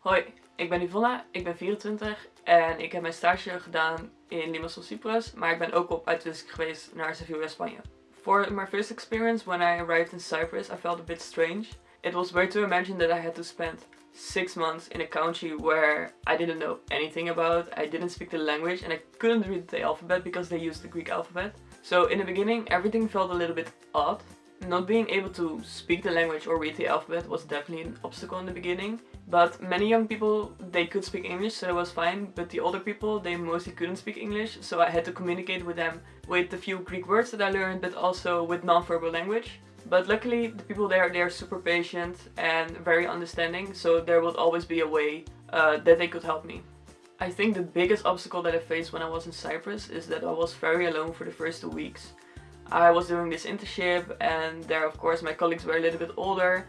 Hoi, ik ben Yvonne, ik ben 24 en ik heb mijn stage gedaan in Limassol, Cyprus, maar ik ben ook op uitwisseling geweest naar Sevilla, Spanje. For my first experience when I arrived in Cyprus, I felt a bit strange. It was weird to imagine that I had to spend six months in a country where I didn't know anything about, I didn't speak the language and I couldn't read the alphabet because they used the Greek alphabet. So in the beginning everything felt a little bit odd. Not being able to speak the language or read the alphabet was definitely an obstacle in the beginning. But many young people, they could speak English, so it was fine. But the older people, they mostly couldn't speak English. So I had to communicate with them with the few Greek words that I learned, but also with non-verbal language. But luckily, the people there, they're super patient and very understanding. So there would always be a way uh, that they could help me. I think the biggest obstacle that I faced when I was in Cyprus is that I was very alone for the first two weeks. I was doing this internship and there of course my colleagues were a little bit older.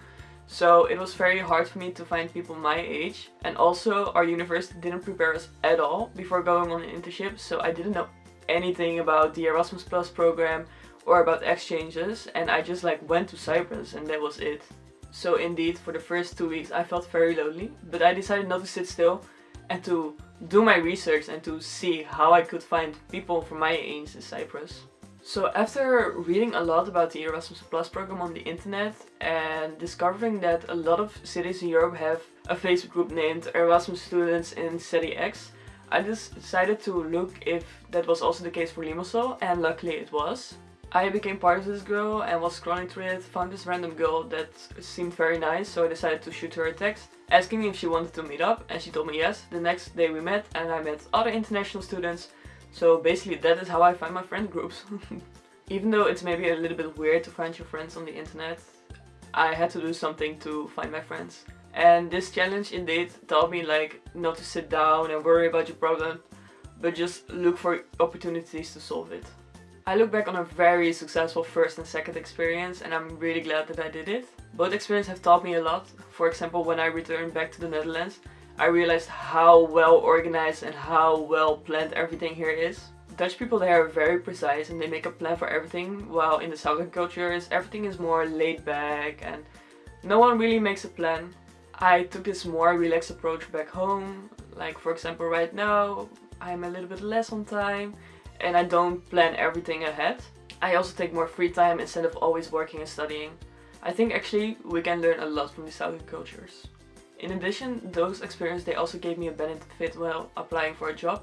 So it was very hard for me to find people my age. And also our university didn't prepare us at all before going on an internship. So I didn't know anything about the Erasmus Plus program or about exchanges. And I just like went to Cyprus and that was it. So indeed for the first two weeks I felt very lonely. But I decided not to sit still and to do my research and to see how I could find people from my age in Cyprus. So after reading a lot about the Erasmus Plus program on the internet and discovering that a lot of cities in Europe have a Facebook group named Erasmus Students in City X, I just decided to look if that was also the case for Limassol and luckily it was. I became part of this girl and was scrolling through it, found this random girl that seemed very nice so I decided to shoot her a text asking if she wanted to meet up and she told me yes. The next day we met and I met other international students so basically that is how I find my friend groups. Even though it's maybe a little bit weird to find your friends on the internet, I had to do something to find my friends. And this challenge indeed taught me like not to sit down and worry about your problem, but just look for opportunities to solve it. I look back on a very successful first and second experience and I'm really glad that I did it. Both experiences have taught me a lot. For example, when I returned back to the Netherlands, I realized how well organized and how well planned everything here is. Dutch people there are very precise and they make a plan for everything, while in the southern cultures everything is more laid back and no one really makes a plan. I took this more relaxed approach back home, like for example right now I'm a little bit less on time and I don't plan everything ahead. I also take more free time instead of always working and studying. I think actually we can learn a lot from the southern cultures. In addition, those experiences they also gave me a benefit while applying for a job.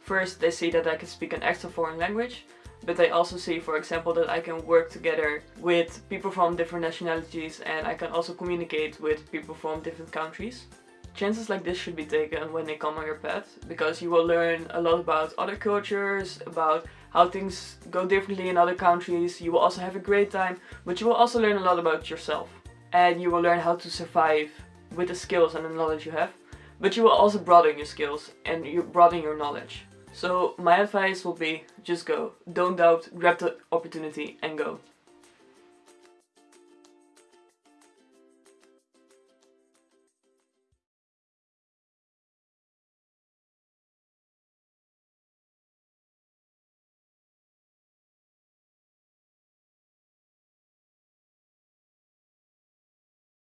First, they see that I can speak an extra foreign language, but they also see, for example, that I can work together with people from different nationalities and I can also communicate with people from different countries. Chances like this should be taken when they come on your path, because you will learn a lot about other cultures, about how things go differently in other countries, you will also have a great time, but you will also learn a lot about yourself. And you will learn how to survive with the skills and the knowledge you have, but you will also broaden your skills and you broaden your knowledge. So my advice will be just go. Don't doubt, grab the opportunity and go.